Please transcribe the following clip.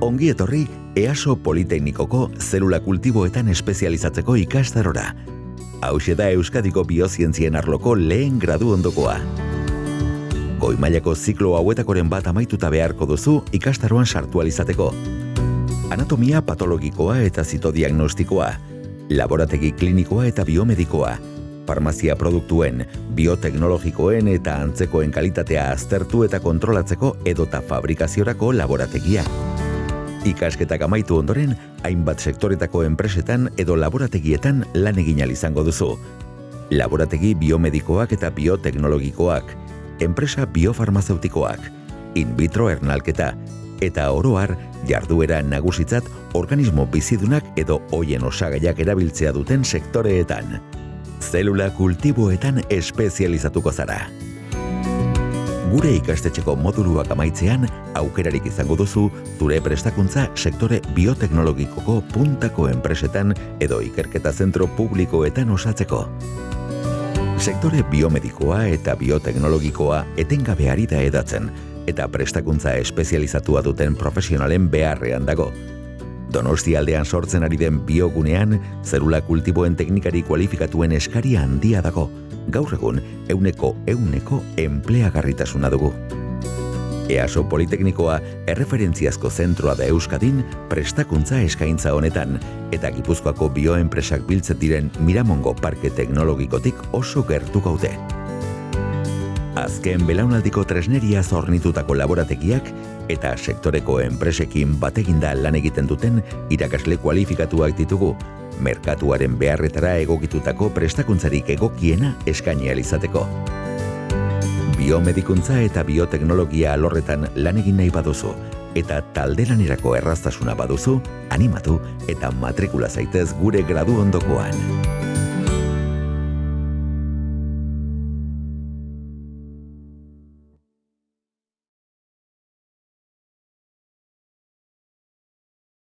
Ongi etorri EASO Politeknikoko zelula kultiboetan espezializatzeko ikastarora. Hau da Euskadiko biozientzien arloko lehen gradu ondokoa. Goi mailako ziklo hauetakoren bat amaituta beharko duzu ikastaroan sartualizateko. Anatomia patologikoa eta zitodiagnostikoa, laborategi klinikoa eta biomedikoa, farmazia produktuen, bioteknologikoen eta antzekoen kalitatea aztertu eta kontrolatzeko edota fabrikaziorako laborategia. Ikasketak amaitu ondoren, hainbat sektoretako enpresetan edo laborategietan lan egin izango duzu. Laborategi biomedikoak eta bioteknologikoak, enpresa biofarmazeutikoak, in vitro ernalketa, eta oroar jarduera nagusitzat organismo bizidunak edo hoien osagaiak erabiltzea duten sektoreetan zelula kultiboetan espezializatuko zara. Gure ikastetxeko moduluak amaitzean, aukerarik izango duzu, zure prestakuntza sektore bioteknologikoko puntako enpresetan edo ikerketa zentro publikoetan osatzeko. Sektore biomedikoa eta bioteknologikoa etengabeari da edatzen, eta prestakuntza espezializatua duten profesionalen beharrean dago, Donosti aldean sortzen ari den biogunean, zerula kultiboen teknikari kualifikatuen eskaria handia dago. Gaur egun, euneko euneko enpleagarritasuna dugu. EASO Politeknikoa erreferentziazko zentroa da Euskadin prestakuntza eskaintza honetan eta Gipuzkoako bioenpresak biltzet diren Miramongo Parke Teknologikotik oso gertu gaude. Azken belaunaldiko tresneria zornitutako laborategiak eta sektoreko enpresekin bateginda lan egiten duten irakasle kualifikatuak ditugu, merkatuaren beharretara egokitutako prestakuntzarik egokiena eskaini alizateko. Biomedikuntza eta bioteknologia alorretan lan egin nahi baduzu, eta talderanerako erraztasuna baduzu, animatu eta matrikula zaitez gure gradu ondokoan.